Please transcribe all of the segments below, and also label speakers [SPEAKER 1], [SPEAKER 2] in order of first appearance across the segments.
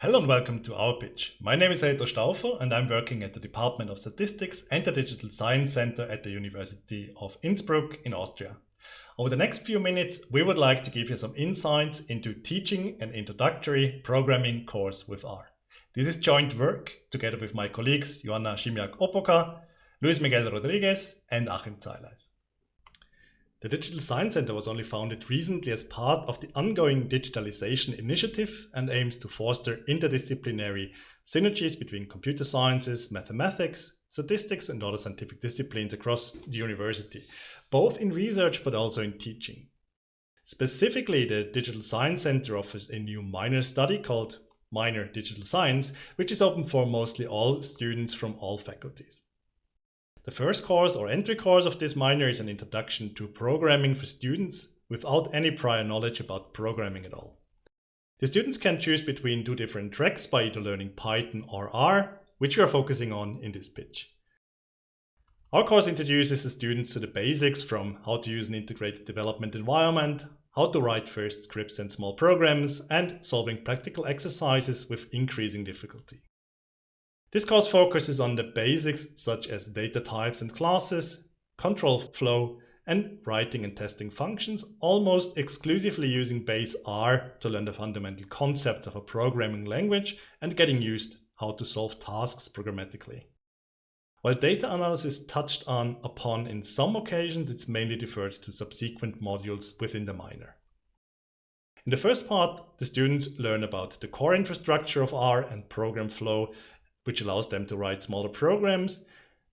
[SPEAKER 1] Hello and welcome to our pitch. My name is Reto Stauffer and I'm working at the Department of Statistics and the Digital Science Center at the University of Innsbruck in Austria. Over the next few minutes, we would like to give you some insights into teaching an introductory programming course with R. This is joint work together with my colleagues Joanna Chimiak-Opoka, Luis Miguel Rodriguez and Achim Zeileis. The Digital Science Center was only founded recently as part of the ongoing digitalization initiative and aims to foster interdisciplinary synergies between computer sciences, mathematics, statistics and other scientific disciplines across the university, both in research but also in teaching. Specifically, the Digital Science Center offers a new minor study called Minor Digital Science, which is open for mostly all students from all faculties. The first course or entry course of this minor is an introduction to programming for students without any prior knowledge about programming at all. The students can choose between two different tracks by either learning Python or R, which we are focusing on in this pitch. Our course introduces the students to the basics from how to use an integrated development environment, how to write first scripts and small programs, and solving practical exercises with increasing difficulty. This course focuses on the basics such as data types and classes, control flow, and writing and testing functions, almost exclusively using base R to learn the fundamental concepts of a programming language and getting used how to solve tasks programmatically. While data analysis touched on upon in some occasions, it's mainly deferred to subsequent modules within the minor. In the first part, the students learn about the core infrastructure of R and program flow which allows them to write smaller programs.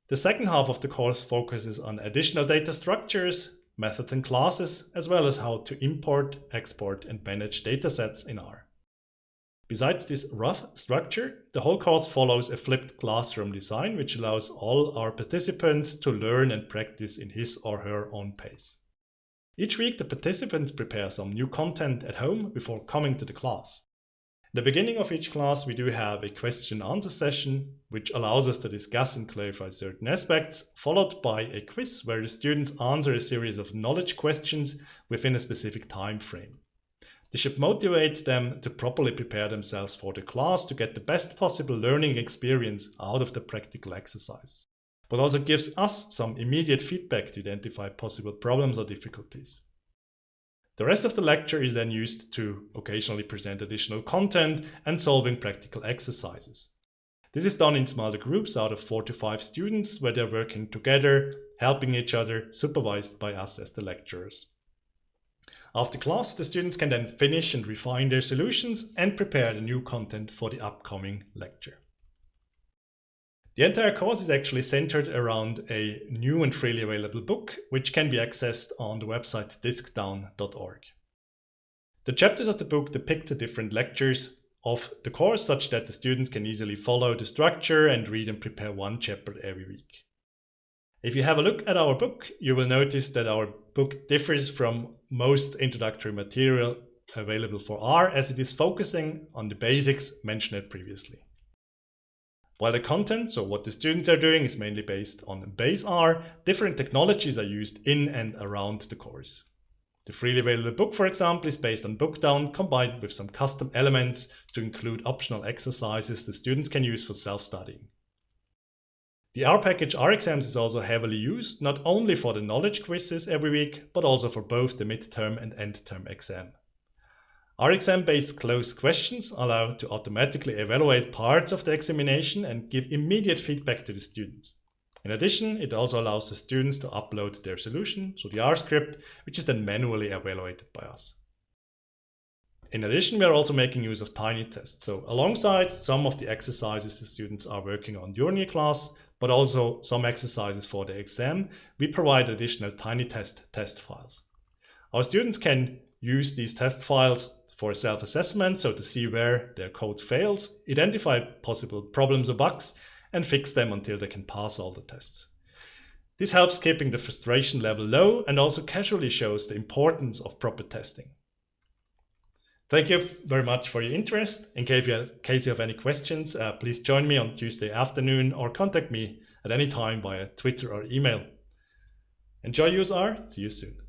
[SPEAKER 1] The second half of the course focuses on additional data structures, methods and classes, as well as how to import, export and manage datasets in R. Besides this rough structure, the whole course follows a flipped classroom design which allows all our participants to learn and practice in his or her own pace. Each week the participants prepare some new content at home before coming to the class the beginning of each class, we do have a question answer session, which allows us to discuss and clarify certain aspects, followed by a quiz where the students answer a series of knowledge questions within a specific time frame. This should motivate them to properly prepare themselves for the class to get the best possible learning experience out of the practical exercise, but also gives us some immediate feedback to identify possible problems or difficulties. The rest of the lecture is then used to occasionally present additional content and solving practical exercises. This is done in smaller groups out of 4 to 5 students where they're working together, helping each other, supervised by us as the lecturers. After class, the students can then finish and refine their solutions and prepare the new content for the upcoming lecture. The entire course is actually centered around a new and freely available book, which can be accessed on the website discdown.org. The chapters of the book depict the different lectures of the course such that the students can easily follow the structure and read and prepare one chapter every week. If you have a look at our book, you will notice that our book differs from most introductory material available for R as it is focusing on the basics mentioned previously. While the content, so what the students are doing, is mainly based on base R, different technologies are used in and around the course. The freely available book, for example, is based on Bookdown combined with some custom elements to include optional exercises the students can use for self-studying. The R package R exams is also heavily used, not only for the knowledge quizzes every week, but also for both the midterm and end term exam. RXM-based closed questions allow to automatically evaluate parts of the examination and give immediate feedback to the students. In addition, it also allows the students to upload their solution, so the R script, which is then manually evaluated by us. In addition, we are also making use of tinytest. So alongside some of the exercises the students are working on during the class, but also some exercises for the exam, we provide additional tinytest test files. Our students can use these test files for self-assessment, so to see where their code fails, identify possible problems or bugs, and fix them until they can pass all the tests. This helps keeping the frustration level low and also casually shows the importance of proper testing. Thank you very much for your interest. In case you have, case you have any questions, uh, please join me on Tuesday afternoon or contact me at any time via Twitter or email. Enjoy useR. See you soon.